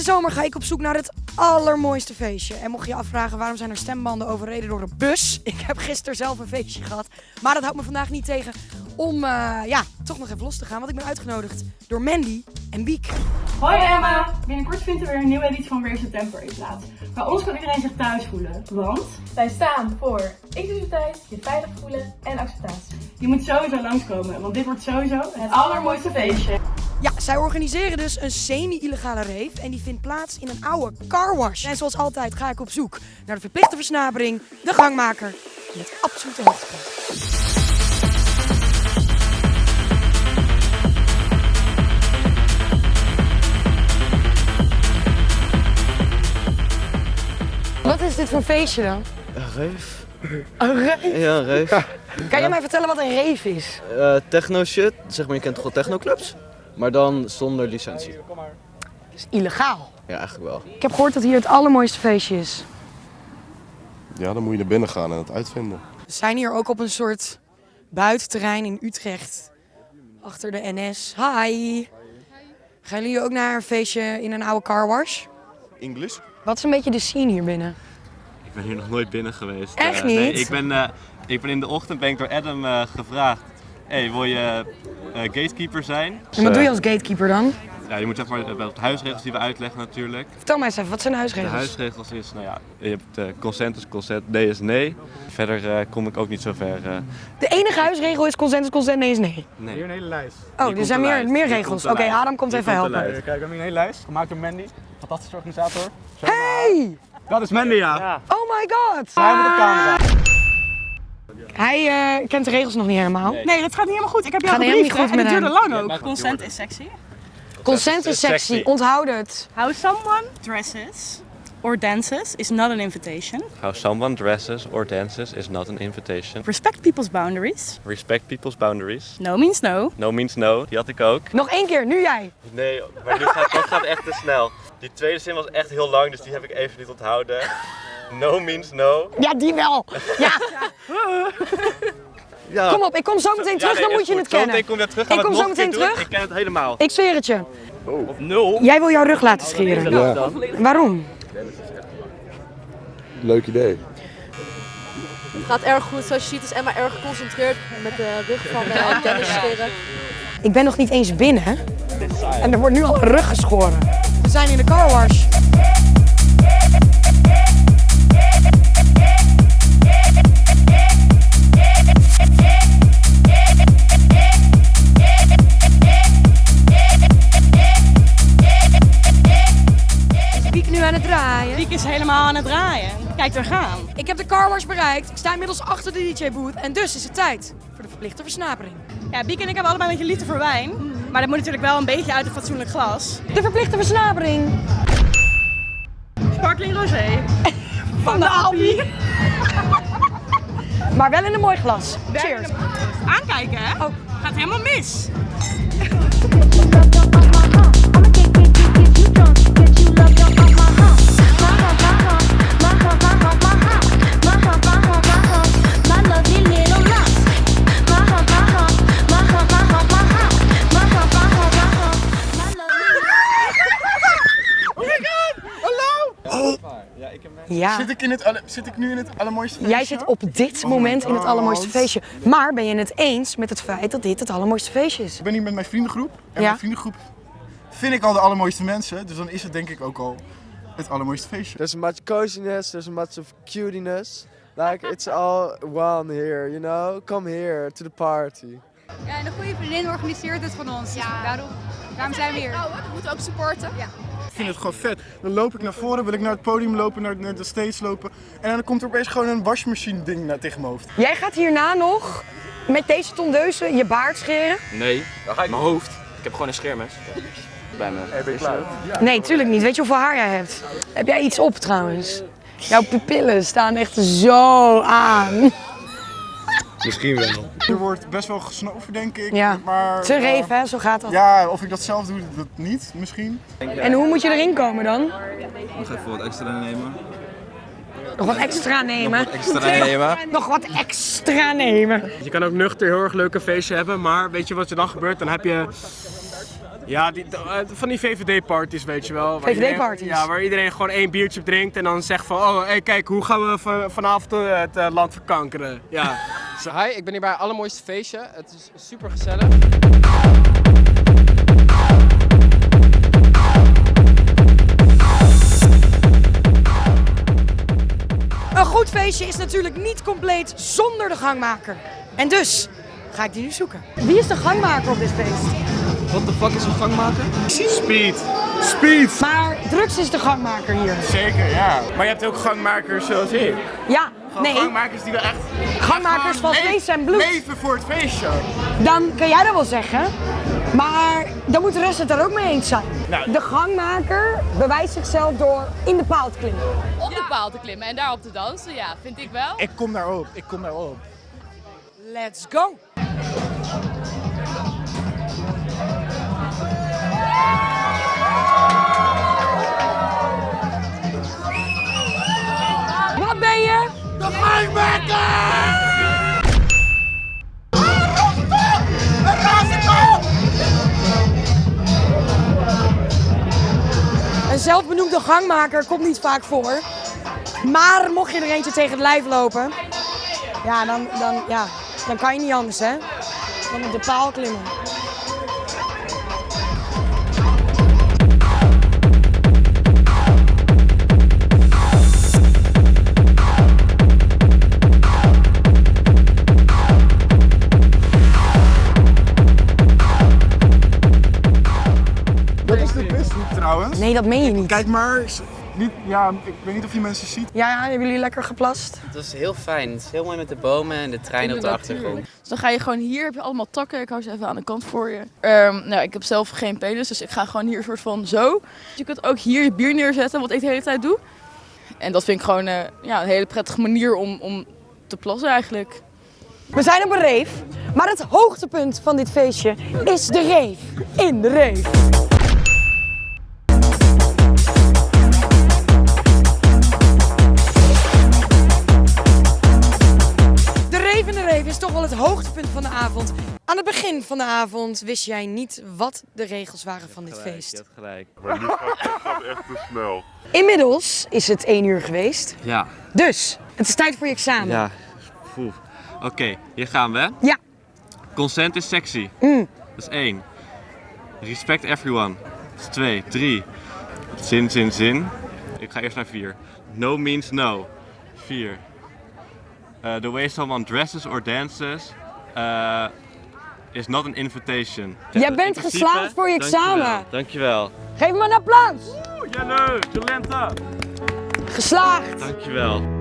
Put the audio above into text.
Deze zomer ga ik op zoek naar het allermooiste feestje. En mocht je je afvragen waarom zijn er stembanden overreden door een bus. Ik heb gisteren zelf een feestje gehad. Maar dat houdt me vandaag niet tegen om eh, ja, toch nog even los te gaan. Want ik ben uitgenodigd door Mandy en Biek. Hoi Emma! Binnenkort vindt er weer een nieuwe editie van Rave the Temporary plaats. Bij ons kan iedereen zich thuis voelen, want Wij staan voor inclusiviteit, je veilig voelen en acceptatie. je moet sowieso langskomen, want dit wordt sowieso het allermooiste feestje. Ja, zij organiseren dus een semi-illegale rave en die vindt plaats in een oude carwash. En zoals altijd ga ik op zoek naar de verplichte versnapering, de gangmaker met absolute hoogtepunt. Wat is dit voor feestje dan? Een reef? Een rave? Ja, een reef. Kan je mij vertellen wat een rave is? Eh, techno shit, zeg maar je kent toch wel technoclubs? Maar dan zonder licentie. Het is illegaal. Ja, eigenlijk wel. Ik heb gehoord dat hier het allermooiste feestje is. Ja, dan moet je naar binnen gaan en het uitvinden. We zijn hier ook op een soort buitenterrein in Utrecht. Achter de NS. Hi. Gaan jullie ook naar een feestje in een oude carwash? English? Wat is een beetje de scene hier binnen? Ik ben hier nog nooit binnen geweest. Echt Eh, Nee, niet? ik ben, eh, ik ben in de ochtend ben ik door Adam eh, gevraagd. Hey, wil je eh, gatekeeper zijn? En wat doe je als gatekeeper dan? Ja, je moet zeg maar wel de huisregels die we uitleggen natuurlijk. Vertel mij eens even, wat zijn de De huisregels? huisregels is, nou ja, je hebt eh, consent is consent, nee is nee. Verder eh, kom ik ook niet zo ver. eh, De enige huisregel is consent is consent, nee is nee. nee. Hier een hele lijst. Oh, er zijn de meer, lijst. meer regels. Oké, de. Adam komt Hier even komt de helpen. Kijk, we hebben hier een hele lijst gemaakt door Mandy. Fantastische organisator. Zo. Hey! Dat is Mandy, ja. Oh my god! Hij moet op camera. Hij eh, kent de regels nog niet helemaal. Nee, dat gaat niet helemaal goed. Ik heb jou Gaat helemaal gebriefd niet hè, goed en met het hem. duurde lang ook. Consent is sexy. Consent is sexy, onthoud het. How someone dresses or dances is not an invitation. How someone dresses or dances is not an invitation. Respect people's boundaries. Respect people's boundaries. No means no. No means no, die had ik ook. Nog één keer, nu jij. Nee, maar nu gaat, dat gaat echt te snel. Die tweede zin was echt heel lang, dus die heb ik even niet onthouden. No means no. Ja, die wel. Ja, Ja. kom op, ik kom zo meteen terug, Ja, dan moet je het kennen. Zometeen kom je terug, Ik kom zo meteen doen. terug. Ik ken het helemaal. Ik zweer het je. Of nul. Jij wil jouw rug laten scheren. Ja, Waarom? leuk idee. Het gaat erg goed. Zoals je ziet is Emma erg geconcentreerd met de rug van uh, Dennis scheren. Ik ben nog niet eens binnen. En er wordt nu al een rug geschoren. We zijn in de carwash. Is Ik sta inmiddels achter de DJ-booth. En dus is het tijd voor de verplichte versnapering. Ja, Biek en ik hebben allebei een beetje liefde voor wijn. Maar dat moet natuurlijk wel een beetje uit een fatsoenlijk glas. De verplichte versnapering. Sparkling rosé. Van de Aldi. Maar wel in een mooi glas. Cheers. Aankijken, hè? Oh. Gaat helemaal mis. Ja. Zit ik, in het alle- zit ik nu in het allermooiste feestje? Jij zit op dit moment in het allermooiste feestje. Maar ben je het eens met het feit dat dit het allermooiste feestje is? Ik ben hier met mijn vriendengroep. En Ja. mijn vriendengroep vind ik al de allermooiste mensen. Dus dan is het denk ik ook al het allermooiste feestje. There's much coziness, there's much of cutiness. Like it's all one here, you know? Come here to the party. Ja, en een goede vriendin organiseert het van ons. Ja. Daarom, daarom zijn we hier. We moeten ook supporten. Ja. Ik vind het gewoon vet. Dan loop ik naar voren, wil ik naar het podium lopen, naar, naar de stage lopen. En dan komt er opeens gewoon een wasmachine ding naar tegen mijn hoofd. Jij gaat hierna nog met deze tondeuzen je baard scheren? Nee, mijn hoofd. Ik heb gewoon een scheermes bij me. Nee, tuurlijk niet. Weet je hoeveel haar jij hebt? Heb jij iets op trouwens? Jouw pupillen staan echt zo aan. Misschien wel. Er wordt best wel gesnoven, denk ik. Ja, maar, te eh, reef hè, zo gaat dat. Ja, of ik dat zelf doe, dat niet, misschien. En hoe moet je erin komen dan? Nog even wat extra nemen. Nog wat extra nemen. Extra nemen. Nog wat extra nemen. Je kan ook nuchter heel erg leuk een feestje hebben, maar weet je wat er dan gebeurt? Dan heb je Ja, die, eh, van die VVD-parties, weet je wel. waar VVD-parties? Ja, waar iedereen gewoon één biertje drinkt en dan zegt van... Oh, hey, kijk, hoe gaan we van- vanavond eh, het land verkankeren? Ja. Hi, ik ben hier bij het allermooiste feestje. Het is super gezellig. Een goed feestje is natuurlijk niet compleet zonder de gangmaker. En dus ga ik die nu zoeken. Wie is de gangmaker op dit feest? Wat de fuck is een gangmaker? Speed. Speed. Maar drugs is de gangmaker hier. Zeker, ja. Maar je hebt ook gangmakers zoals ik. Ja, Gewoon nee. gangmakers die wel echt... Gangmakers van vlees en bloed. Leven voor het feestje. Dan kan jij dat wel zeggen. Maar dan moet de rest het daar ook mee eens zijn. Nou. De gangmaker bewijst zichzelf door in de paal te klimmen. Op de paal te klimmen en daarop te dansen, ja, vind ik wel. Ik kom daarop, ik kom daarop. Let's go! Een zelfbenoemde gangmaker komt niet vaak voor. Maar mocht je er eentje tegen het lijf lopen, ja, dan, dan, ja, dan kan je niet anders, hè? Dan op de paal klimmen. Trouwens. Nee, dat meen je niet. Kijk maar, niet, ja, ik weet niet of je mensen ziet. Ja, ja, hebben jullie lekker geplast? Het is heel fijn. Het is heel mooi met de bomen en de trein op de achtergrond. Dus dan ga je gewoon hier, heb je allemaal takken. Ik hou ze even aan de kant voor je. Ehm, nou, ik heb zelf geen penis, dus ik ga gewoon hier een soort van zo. Je kunt ook hier je bier neerzetten, wat ik de hele tijd doe. En dat vind ik gewoon eh, ja, een hele prettige manier om, om te plassen eigenlijk. We zijn op een reef, maar het hoogtepunt van dit feestje is de reef in de reef. Van de avond wist jij niet wat de regels waren van dit feest. Je hebt gelijk. Maar nu gaat echt te snel. Inmiddels is het 1 uur geweest, Ja, dus het is tijd voor je examen. ja. Oké, hier gaan we. Ja. Consent is sexy. Mm. Dat is één. Respect everyone. Dat is twee. Drie. Zin, zin, zin. Ik ga eerst naar vier. No means no. Vier. Uh, the way someone dresses or dances uh, is not an invitation. Jij bent principe- geslaagd voor je Dankjewel, examen. Dankjewel. Geef me een applaus. Jelle, Jolenta. Geslaagd. Dankjewel.